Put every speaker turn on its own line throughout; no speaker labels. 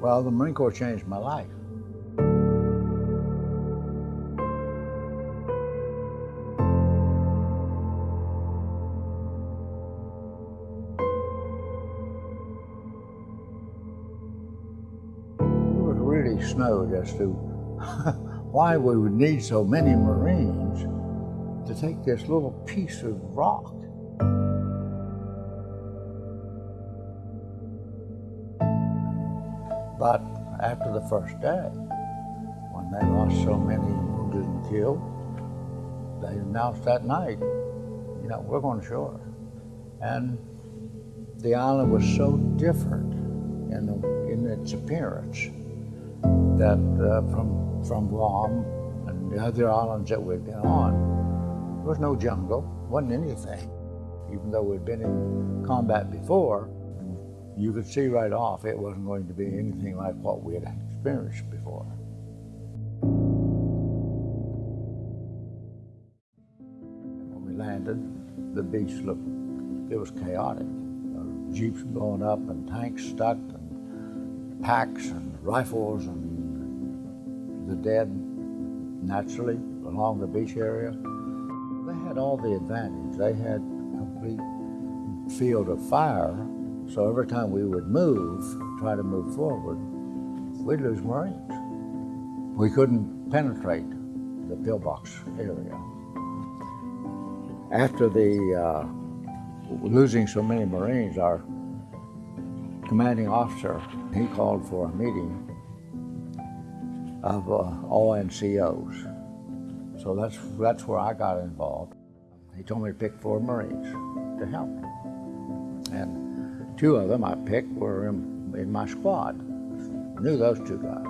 Well, the Marine Corps changed my life. Really snowed as to why we would need so many Marines to take this little piece of rock. But after the first day, when they lost so many wounded and killed, they announced that night, you know, we're going ashore. And the island was so different in, the, in its appearance that uh, from, from Guam and the other islands that we'd been on, there was no jungle, wasn't anything. Even though we'd been in combat before, you could see right off it wasn't going to be anything like what we had experienced before. When we landed, the beach looked, it was chaotic. Uh, jeeps blowing up and tanks stuck and packs and rifles and the dead naturally along the beach area. They had all the advantage. They had complete field of fire so every time we would move, try to move forward, we'd lose Marines. We couldn't penetrate the pillbox area. After the uh, losing so many Marines, our commanding officer, he called for a meeting of uh, all NCOs. So that's, that's where I got involved. He told me to pick four Marines to help. And Two of them I picked were in, in my squad. I knew those two guys.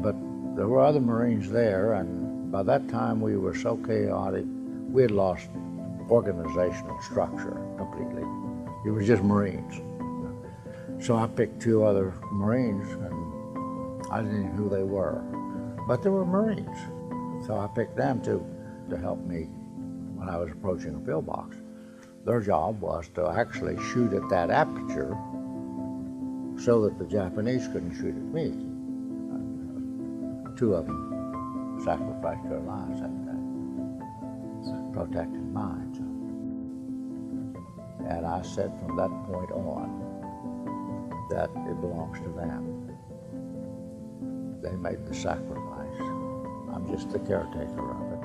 But there were other Marines there, and by that time we were so chaotic, we had lost organizational structure completely. It was just Marines. So I picked two other Marines, and I didn't know who they were. But they were Marines. So I picked them to, to help me when I was approaching a pillbox. Their job was to actually shoot at that aperture so that the Japanese couldn't shoot at me. Two of them sacrificed their lives that day, protecting mine. And I said from that point on that it belongs to them. They made the sacrifice. I'm just the caretaker of it.